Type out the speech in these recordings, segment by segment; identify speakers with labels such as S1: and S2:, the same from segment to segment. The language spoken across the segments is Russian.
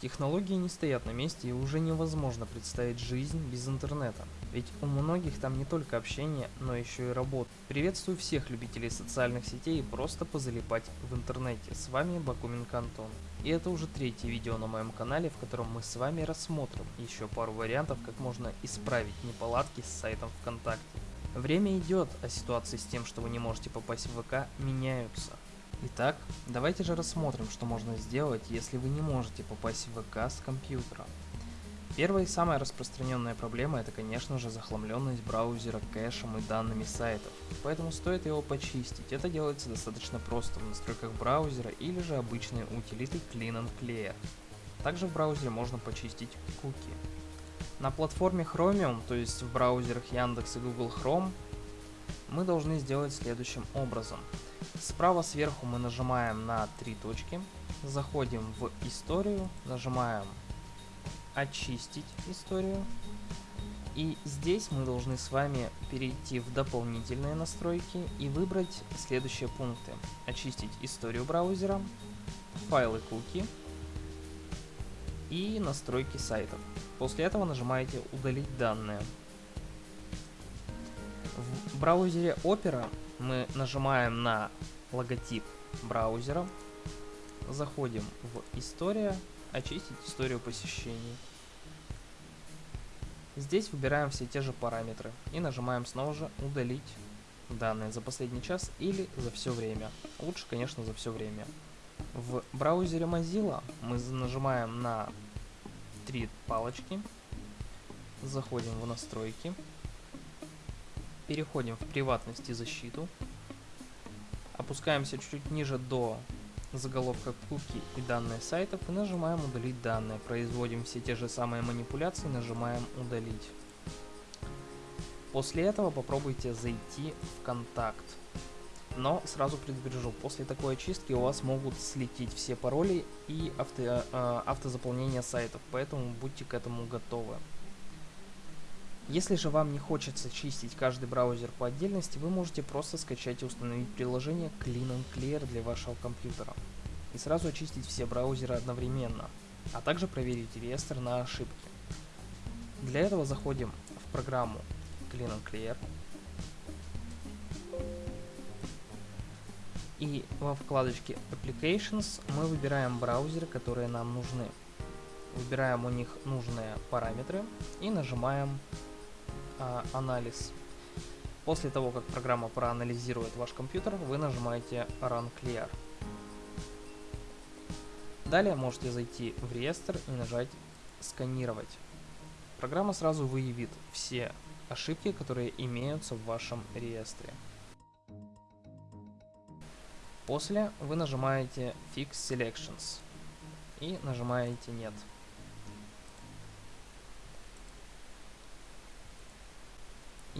S1: Технологии не стоят на месте и уже невозможно представить жизнь без интернета. Ведь у многих там не только общение, но еще и работа. Приветствую всех любителей социальных сетей и просто позалипать в интернете. С вами Бакуменко Антон. И это уже третье видео на моем канале, в котором мы с вами рассмотрим еще пару вариантов, как можно исправить неполадки с сайтом ВКонтакте. Время идет, а ситуации с тем, что вы не можете попасть в ВК, меняются. Итак, давайте же рассмотрим, что можно сделать, если вы не можете попасть в ВК с компьютера. Первая и самая распространенная проблема это, конечно же, захламленность браузера кэшем и данными сайтов, поэтому стоит его почистить. Это делается достаточно просто в настройках браузера или же обычной утилиты Clean and Clear. Также в браузере можно почистить куки. На платформе Chromium, то есть в браузерах Яндекс и Google Chrome, мы должны сделать следующим образом. Справа сверху мы нажимаем на три точки, заходим в историю, нажимаем очистить историю. И здесь мы должны с вами перейти в дополнительные настройки и выбрать следующие пункты. Очистить историю браузера, файлы куки и настройки сайтов. После этого нажимаете удалить данные. В браузере Opera мы нажимаем на логотип браузера, заходим в история, очистить историю посещений. Здесь выбираем все те же параметры и нажимаем снова же удалить данные за последний час или за все время. Лучше, конечно, за все время. В браузере Mozilla мы нажимаем на три палочки, заходим в настройки, переходим в приватность и защиту, опускаемся чуть-чуть ниже до заголовка куки и данные сайтов и нажимаем удалить данные. Производим все те же самые манипуляции, нажимаем удалить. После этого попробуйте зайти в контакт. Но сразу предупрежу, после такой очистки у вас могут слететь все пароли и авто, э, автозаполнение сайтов, поэтому будьте к этому готовы. Если же вам не хочется чистить каждый браузер по отдельности, вы можете просто скачать и установить приложение Clean and Clear для вашего компьютера и сразу очистить все браузеры одновременно, а также проверить реестр на ошибки. Для этого заходим в программу Clean and Clear и во вкладочке Applications мы выбираем браузеры, которые нам нужны. Выбираем у них нужные параметры и нажимаем а, анализ. После того, как программа проанализирует ваш компьютер, вы нажимаете Run Clear. Далее можете зайти в реестр и нажать «Сканировать». Программа сразу выявит все ошибки, которые имеются в вашем реестре. После вы нажимаете Fix Selections и нажимаете «Нет».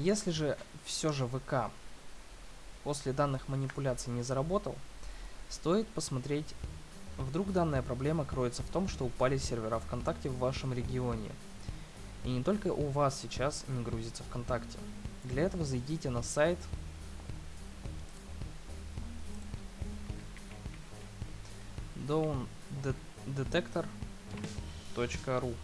S1: Если же все же ВК после данных манипуляций не заработал, стоит посмотреть, вдруг данная проблема кроется в том, что упали сервера ВКонтакте в вашем регионе. И не только у вас сейчас не грузится ВКонтакте. Для этого зайдите на сайт downdetector.ru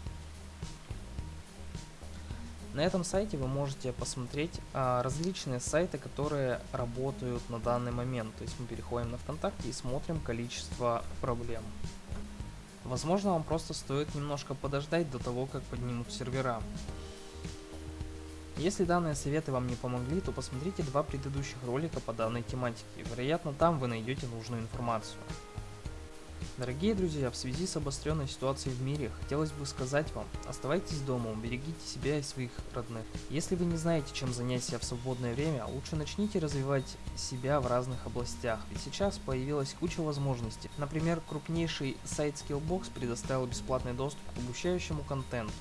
S1: на этом сайте вы можете посмотреть а, различные сайты, которые работают на данный момент. То есть мы переходим на ВКонтакте и смотрим количество проблем. Возможно, вам просто стоит немножко подождать до того, как поднимут сервера. Если данные советы вам не помогли, то посмотрите два предыдущих ролика по данной тематике. Вероятно, там вы найдете нужную информацию. Дорогие друзья, в связи с обостренной ситуацией в мире, хотелось бы сказать вам, оставайтесь дома, берегите себя и своих родных. Если вы не знаете, чем занять себя в свободное время, лучше начните развивать себя в разных областях, ведь сейчас появилась куча возможностей. Например, крупнейший сайт Skillbox предоставил бесплатный доступ к обучающему контенту.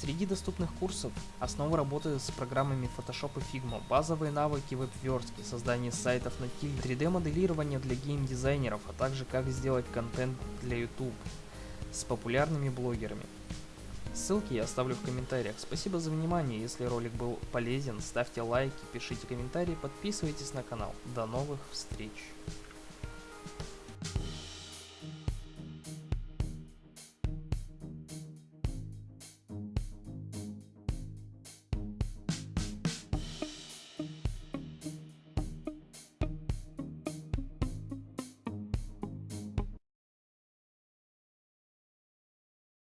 S1: Среди доступных курсов основы работы с программами Photoshop и Figma, базовые навыки веб-верстки, создание сайтов на тиль, 3D-моделирование для геймдизайнеров, а также как сделать контент для YouTube с популярными блогерами. Ссылки я оставлю в комментариях. Спасибо за внимание, если ролик был полезен, ставьте лайки, пишите комментарии, подписывайтесь на канал. До новых встреч!